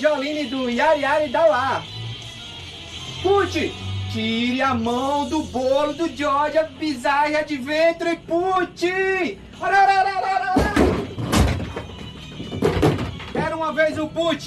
Jolene do Yari Yari Dauá. Pute tire a mão do bolo do Georgia é Bizarre é Adventure, Pute. Era uma vez o Pute.